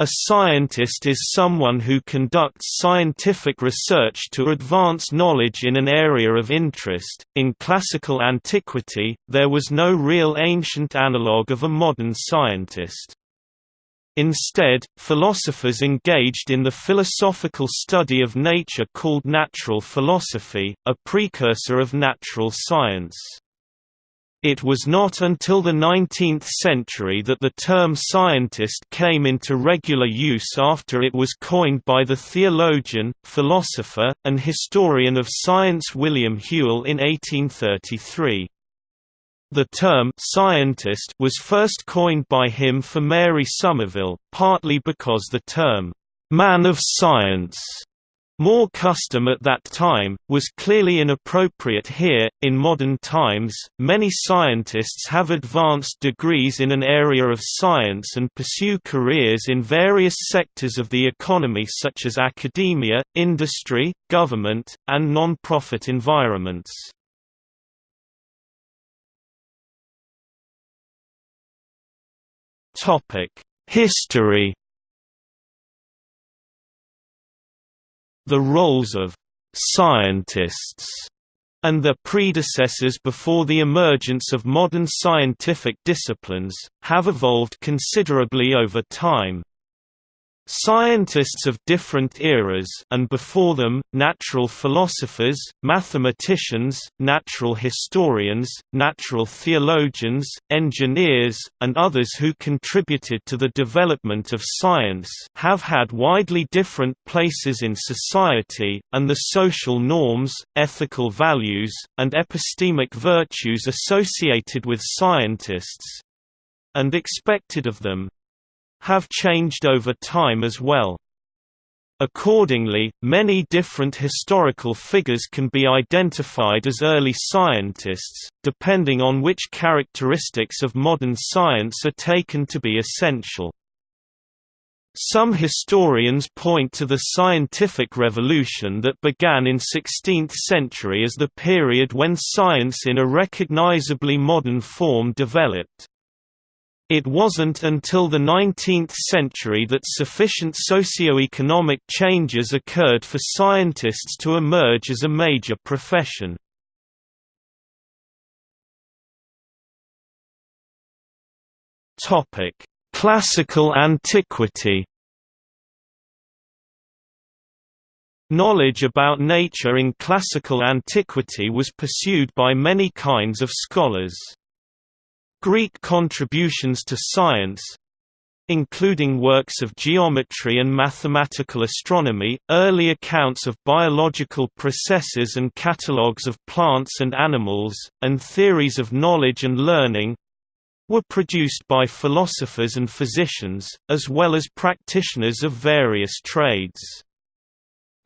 A scientist is someone who conducts scientific research to advance knowledge in an area of interest. In classical antiquity, there was no real ancient analogue of a modern scientist. Instead, philosophers engaged in the philosophical study of nature called natural philosophy, a precursor of natural science. It was not until the 19th century that the term scientist came into regular use after it was coined by the theologian, philosopher, and historian of science William Whewell in 1833. The term scientist was first coined by him for Mary Somerville, partly because the term man of science more custom at that time, was clearly inappropriate here. In modern times, many scientists have advanced degrees in an area of science and pursue careers in various sectors of the economy such as academia, industry, government, and non-profit environments. History The roles of «scientists» and their predecessors before the emergence of modern scientific disciplines, have evolved considerably over time. Scientists of different eras and before them, natural philosophers, mathematicians, natural historians, natural theologians, engineers, and others who contributed to the development of science have had widely different places in society, and the social norms, ethical values, and epistemic virtues associated with scientists—and expected of them, have changed over time as well. Accordingly, many different historical figures can be identified as early scientists, depending on which characteristics of modern science are taken to be essential. Some historians point to the scientific revolution that began in 16th century as the period when science in a recognizably modern form developed. It wasn't until the 19th century that sufficient socio-economic changes occurred for scientists to emerge as a major profession. Classical antiquity Knowledge about nature in classical antiquity was pursued by many kinds of scholars. Greek contributions to science including works of geometry and mathematical astronomy, early accounts of biological processes and catalogues of plants and animals, and theories of knowledge and learning were produced by philosophers and physicians, as well as practitioners of various trades.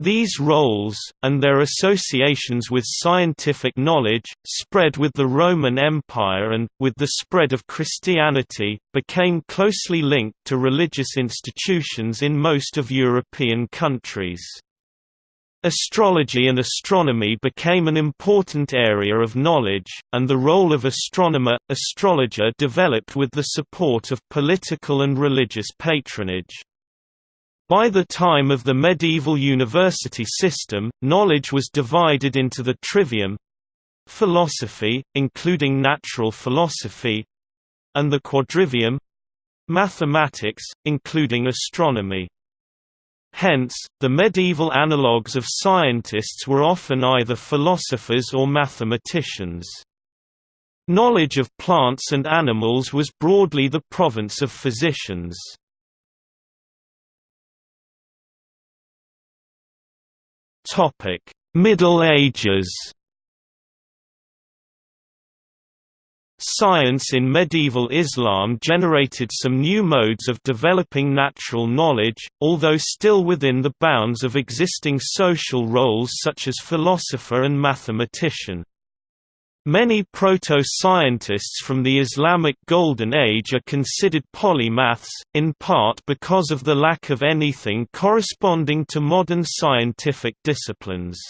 These roles, and their associations with scientific knowledge, spread with the Roman Empire and, with the spread of Christianity, became closely linked to religious institutions in most of European countries. Astrology and astronomy became an important area of knowledge, and the role of astronomer-astrologer developed with the support of political and religious patronage. By the time of the medieval university system, knowledge was divided into the trivium philosophy, including natural philosophy and the quadrivium mathematics, including astronomy. Hence, the medieval analogues of scientists were often either philosophers or mathematicians. Knowledge of plants and animals was broadly the province of physicians. Middle Ages. Science in medieval Islam generated some new modes of developing natural knowledge, although still within the bounds of existing social roles such as philosopher and mathematician. Many proto-scientists from the Islamic Golden Age are considered polymaths, in part because of the lack of anything corresponding to modern scientific disciplines.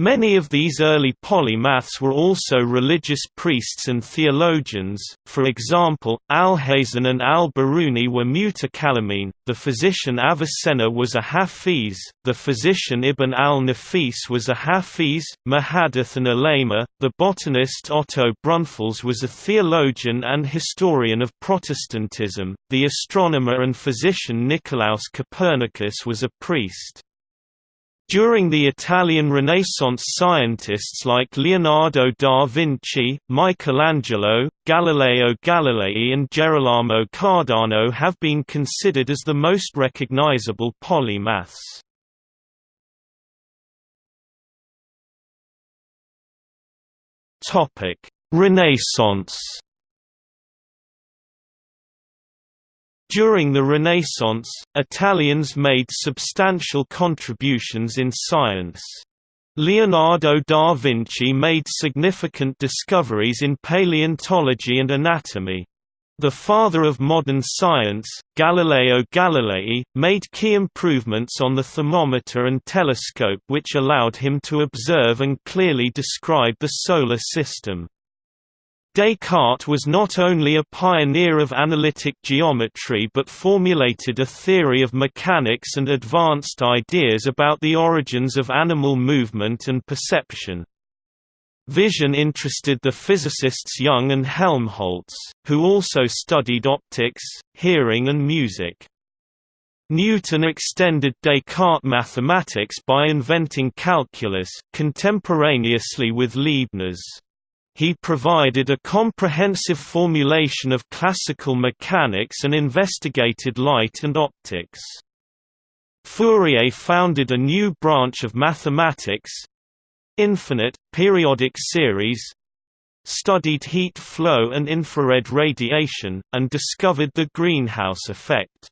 Many of these early polymaths were also religious priests and theologians, for example, Alhazen and al-Biruni were mutakallimin, the physician Avicenna was a Hafiz, the physician Ibn al-Nafis was a Hafiz, Muhaddith and ulema, the botanist Otto Brunfels was a theologian and historian of Protestantism, the astronomer and physician Nicolaus Copernicus was a priest. During the Italian Renaissance scientists like Leonardo da Vinci, Michelangelo, Galileo Galilei and Gerolamo Cardano have been considered as the most recognizable polymaths. Renaissance During the Renaissance, Italians made substantial contributions in science. Leonardo da Vinci made significant discoveries in paleontology and anatomy. The father of modern science, Galileo Galilei, made key improvements on the thermometer and telescope which allowed him to observe and clearly describe the Solar System. Descartes was not only a pioneer of analytic geometry but formulated a theory of mechanics and advanced ideas about the origins of animal movement and perception. Vision interested the physicists Young and Helmholtz, who also studied optics, hearing and music. Newton extended Descartes' mathematics by inventing calculus, contemporaneously with Leibniz. He provided a comprehensive formulation of classical mechanics and investigated light and optics. Fourier founded a new branch of mathematics—infinite, periodic series, studied heat flow and infrared radiation, and discovered the greenhouse effect.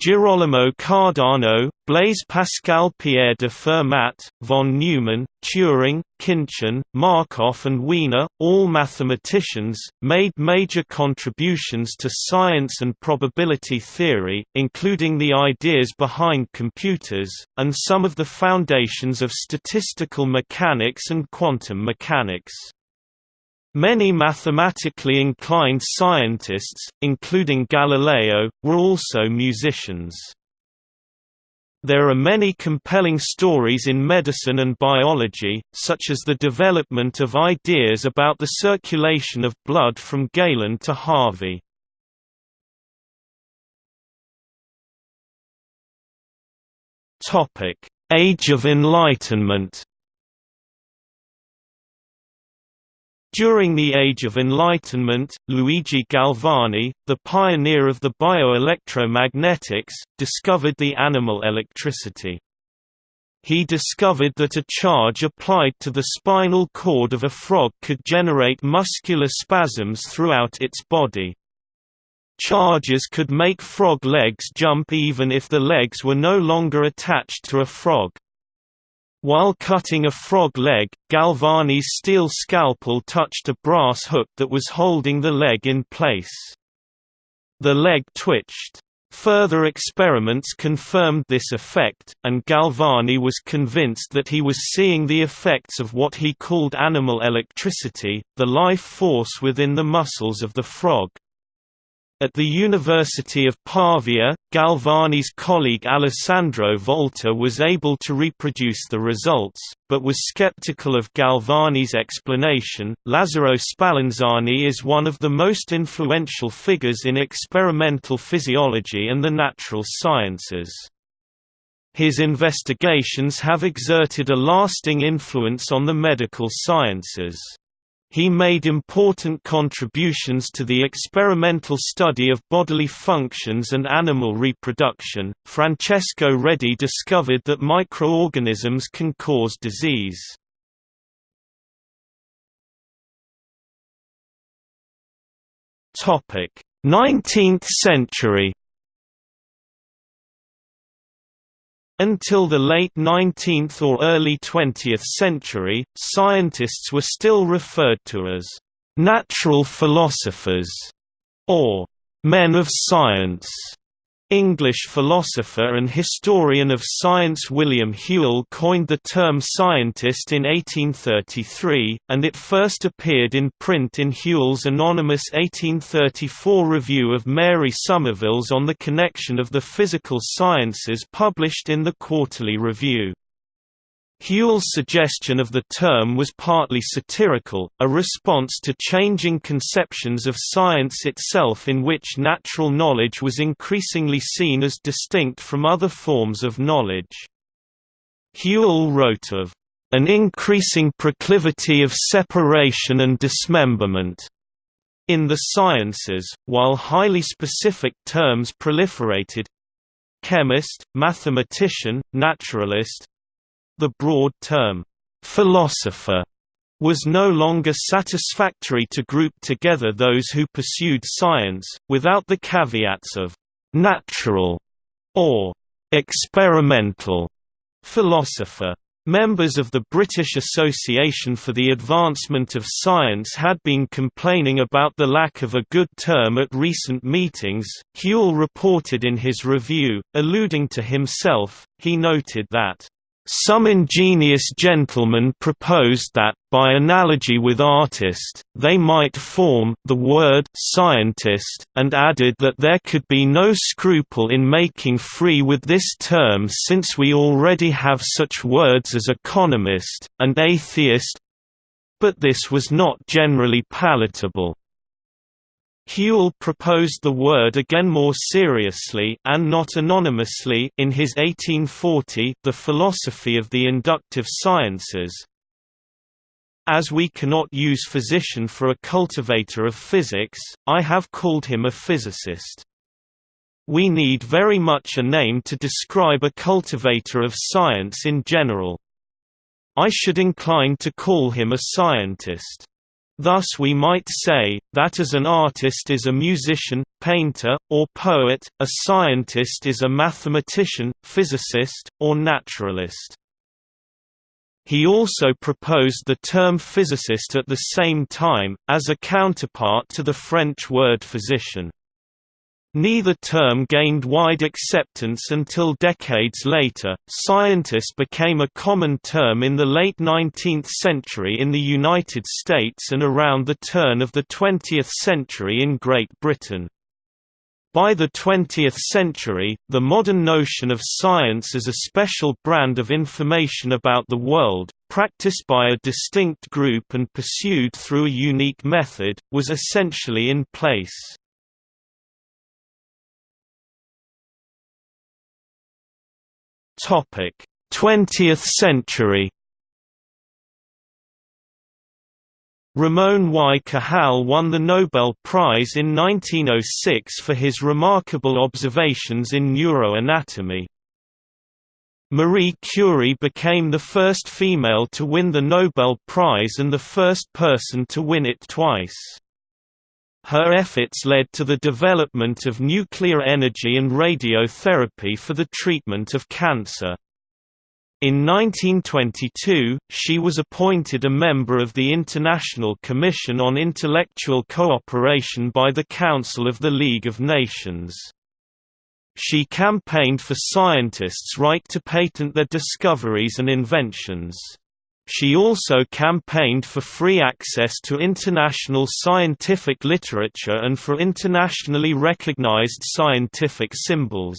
Girolamo Cardano, Blaise Pascal Pierre de Fermat, von Neumann, Turing, Khinchin, Markov and Wiener, all mathematicians, made major contributions to science and probability theory, including the ideas behind computers, and some of the foundations of statistical mechanics and quantum mechanics. Many mathematically inclined scientists, including Galileo, were also musicians. There are many compelling stories in medicine and biology, such as the development of ideas about the circulation of blood from Galen to Harvey. Age of Enlightenment During the Age of Enlightenment, Luigi Galvani, the pioneer of the bioelectromagnetics, discovered the animal electricity. He discovered that a charge applied to the spinal cord of a frog could generate muscular spasms throughout its body. Charges could make frog legs jump even if the legs were no longer attached to a frog. While cutting a frog leg, Galvani's steel scalpel touched a brass hook that was holding the leg in place. The leg twitched. Further experiments confirmed this effect, and Galvani was convinced that he was seeing the effects of what he called animal electricity, the life force within the muscles of the frog. At the University of Pavia, Galvani's colleague Alessandro Volta was able to reproduce the results, but was skeptical of Galvani's explanation. Lazzaro Spallanzani is one of the most influential figures in experimental physiology and the natural sciences. His investigations have exerted a lasting influence on the medical sciences. He made important contributions to the experimental study of bodily functions and animal reproduction. Francesco Redi discovered that microorganisms can cause disease. Topic: 19th century Until the late 19th or early 20th century, scientists were still referred to as natural philosophers or men of science. English philosopher and historian of science William Whewell coined the term scientist in 1833, and it first appeared in print in Whewell's anonymous 1834 review of Mary Somerville's On the Connection of the Physical Sciences published in the Quarterly Review. Whewell's suggestion of the term was partly satirical, a response to changing conceptions of science itself in which natural knowledge was increasingly seen as distinct from other forms of knowledge. Whewell wrote of an increasing proclivity of separation and dismemberment in the sciences, while highly specific terms proliferated chemist, mathematician, naturalist, the broad term, philosopher, was no longer satisfactory to group together those who pursued science, without the caveats of natural or experimental philosopher. Members of the British Association for the Advancement of Science had been complaining about the lack of a good term at recent meetings. Whewell reported in his review, alluding to himself, he noted that some ingenious gentlemen proposed that, by analogy with artist, they might form the word scientist, and added that there could be no scruple in making free with this term since we already have such words as economist, and atheist. But this was not generally palatable. Whewell proposed the word again more seriously and not anonymously in his 1840 The Philosophy of the Inductive Sciences. As we cannot use physician for a cultivator of physics, I have called him a physicist. We need very much a name to describe a cultivator of science in general. I should incline to call him a scientist. Thus we might say, that as an artist is a musician, painter, or poet, a scientist is a mathematician, physicist, or naturalist. He also proposed the term physicist at the same time, as a counterpart to the French word physician. Neither term gained wide acceptance until decades later. Scientist became a common term in the late 19th century in the United States and around the turn of the 20th century in Great Britain. By the 20th century, the modern notion of science as a special brand of information about the world, practiced by a distinct group and pursued through a unique method, was essentially in place. Topic: 20th century. Ramon Y. Cajal won the Nobel Prize in 1906 for his remarkable observations in neuroanatomy. Marie Curie became the first female to win the Nobel Prize and the first person to win it twice. Her efforts led to the development of nuclear energy and radiotherapy for the treatment of cancer. In 1922, she was appointed a member of the International Commission on Intellectual Cooperation by the Council of the League of Nations. She campaigned for scientists' right to patent their discoveries and inventions. She also campaigned for free access to international scientific literature and for internationally recognized scientific symbols.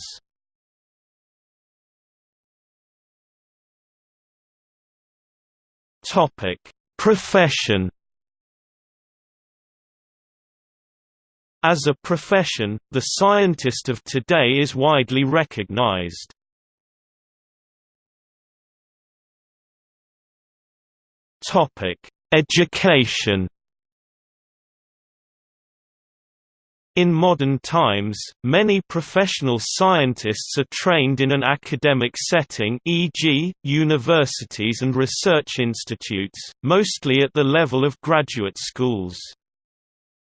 Topic: Profession. As a profession, the scientist of today is widely recognized. Topic: Education. In modern times, many professional scientists are trained in an academic setting e.g., universities and research institutes, mostly at the level of graduate schools.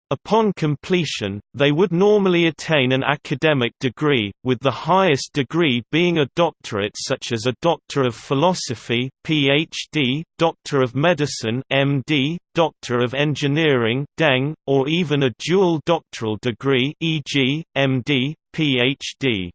Upon completion, they would normally attain an academic degree, with the highest degree being a doctorate such as a Doctor of Philosophy PhD, Doctor of Medicine MD, Doctor of Engineering DEng, or even a dual doctoral degree e.g., MD, PhD.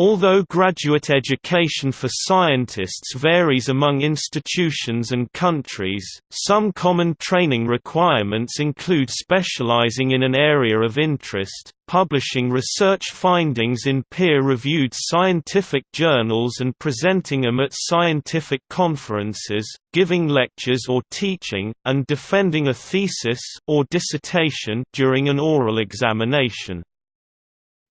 Although graduate education for scientists varies among institutions and countries, some common training requirements include specializing in an area of interest, publishing research findings in peer-reviewed scientific journals and presenting them at scientific conferences, giving lectures or teaching, and defending a thesis or dissertation during an oral examination.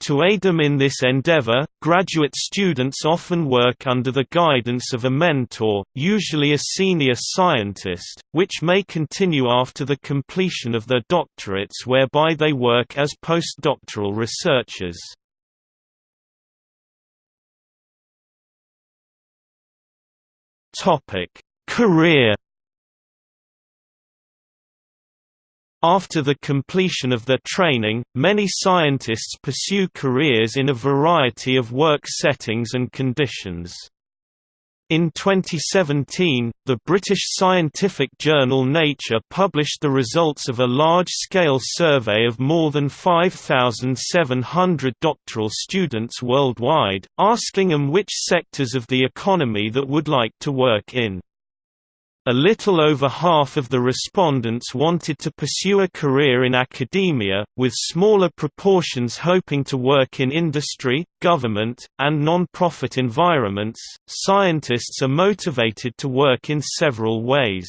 To aid them in this endeavor, graduate students often work under the guidance of a mentor, usually a senior scientist, which may continue after the completion of their doctorates whereby they work as postdoctoral researchers. Career After the completion of their training, many scientists pursue careers in a variety of work settings and conditions. In 2017, the British scientific journal Nature published the results of a large-scale survey of more than 5,700 doctoral students worldwide, asking them which sectors of the economy that would like to work in. A little over half of the respondents wanted to pursue a career in academia, with smaller proportions hoping to work in industry, government, and non-profit environments. Scientists are motivated to work in several ways.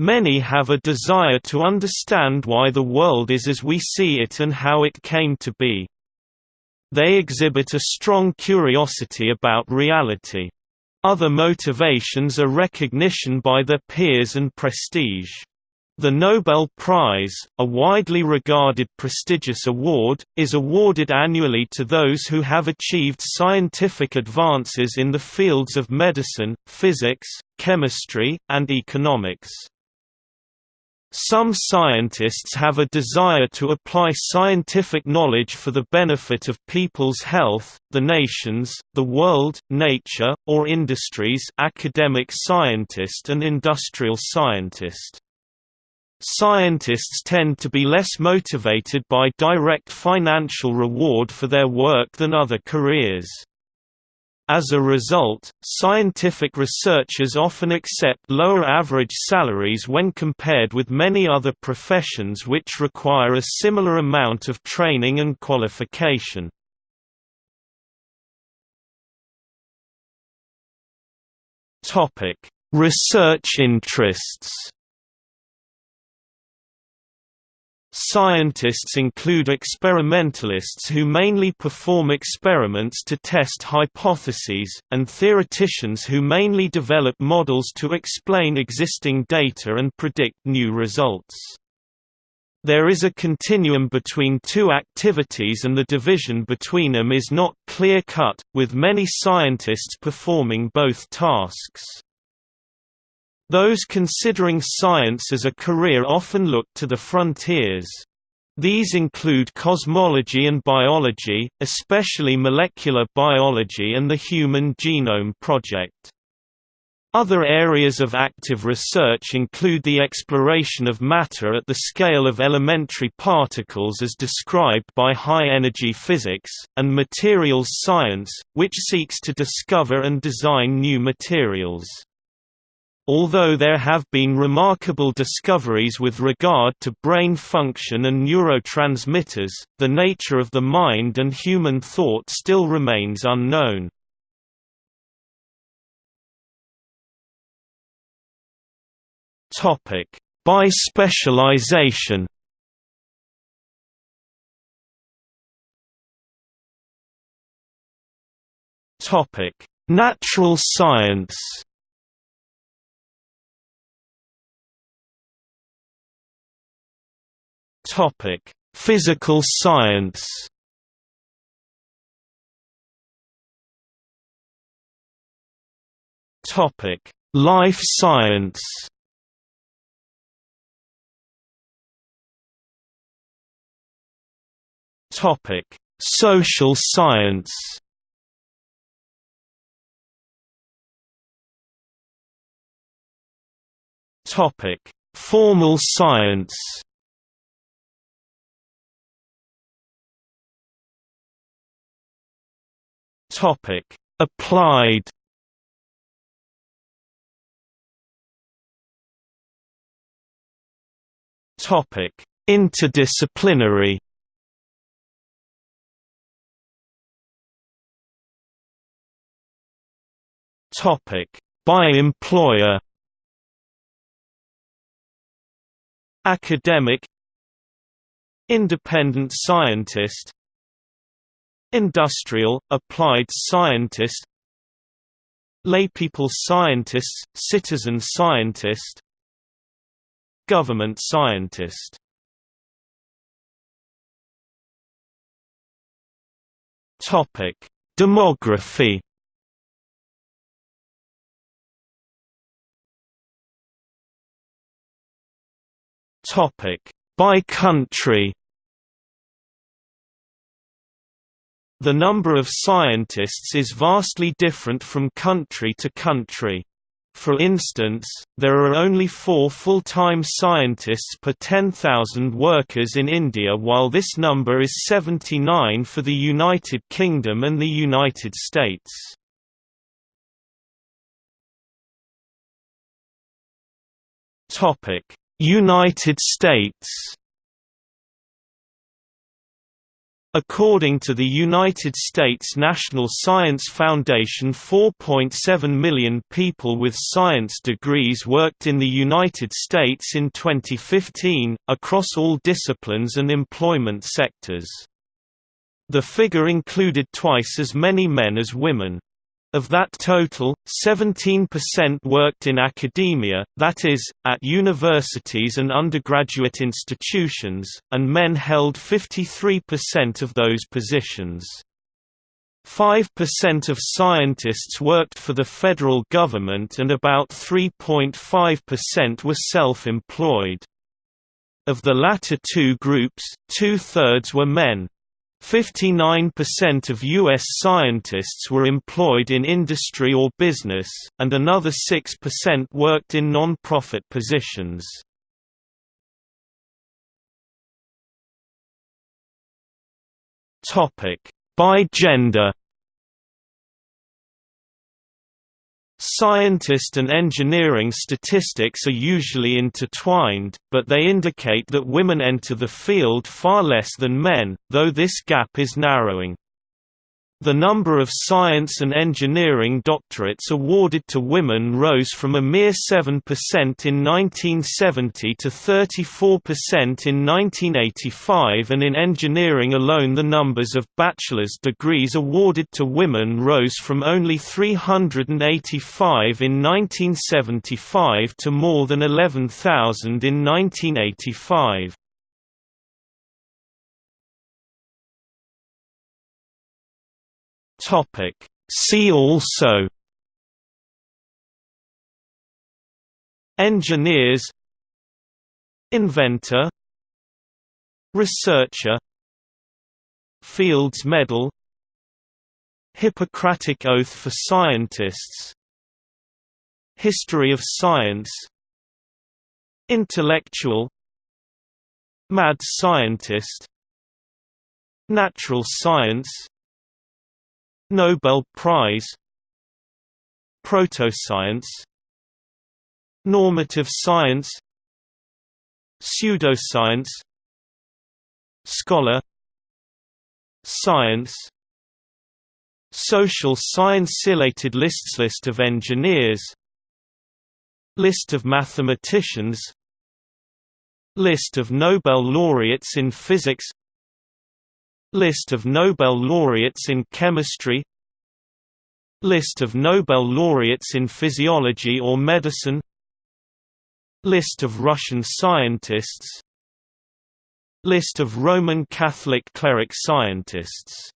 Many have a desire to understand why the world is as we see it and how it came to be. They exhibit a strong curiosity about reality. Other motivations are recognition by their peers and prestige. The Nobel Prize, a widely regarded prestigious award, is awarded annually to those who have achieved scientific advances in the fields of medicine, physics, chemistry, and economics. Some scientists have a desire to apply scientific knowledge for the benefit of people's health, the nations, the world, nature, or industries academic scientist and industrial scientist. Scientists tend to be less motivated by direct financial reward for their work than other careers. As a result, scientific researchers often accept lower average salaries when compared with many other professions which require a similar amount of training and qualification. Research interests Scientists include experimentalists who mainly perform experiments to test hypotheses, and theoreticians who mainly develop models to explain existing data and predict new results. There is a continuum between two activities and the division between them is not clear-cut, with many scientists performing both tasks. Those considering science as a career often look to the frontiers. These include cosmology and biology, especially molecular biology and the Human Genome Project. Other areas of active research include the exploration of matter at the scale of elementary particles as described by high-energy physics, and materials science, which seeks to discover and design new materials. Although there have been remarkable discoveries with regard to brain function and neurotransmitters, the nature of the mind and human thought still remains unknown. By specialization Natural science Topic: Physical science. Topic: Life science. Topic: Social science. Topic: Formal science. Topic: Applied. Topic: Interdisciplinary. Topic: By employer. Academic Independent scientist Industrial, applied scientist Laypeople scientist, citizen scientist Government scientist Topic: Demography. Topic: By country. The number of scientists is vastly different from country to country. For instance, there are only four full-time scientists per 10,000 workers in India while this number is 79 for the United Kingdom and the United States. United States According to the United States National Science Foundation 4.7 million people with science degrees worked in the United States in 2015, across all disciplines and employment sectors. The figure included twice as many men as women. Of that total, 17% worked in academia, that is, at universities and undergraduate institutions, and men held 53% of those positions. 5% of scientists worked for the federal government and about 3.5% were self-employed. Of the latter two groups, two-thirds were men, 59% of U.S. scientists were employed in industry or business, and another 6% worked in non-profit positions. By gender Scientist and engineering statistics are usually intertwined, but they indicate that women enter the field far less than men, though this gap is narrowing. The number of science and engineering doctorates awarded to women rose from a mere 7% in 1970 to 34% in 1985 and in engineering alone the numbers of bachelor's degrees awarded to women rose from only 385 in 1975 to more than 11,000 in 1985. Topic. See also Engineers Inventor Researcher Fields Medal Hippocratic Oath for Scientists History of Science Intellectual Mad Scientist Natural Science Nobel Prize Protoscience Normative science Pseudoscience Scholar Science Social science Related lists List of engineers List of mathematicians List of Nobel laureates in physics List of Nobel laureates in chemistry List of Nobel laureates in physiology or medicine List of Russian scientists List of Roman Catholic cleric scientists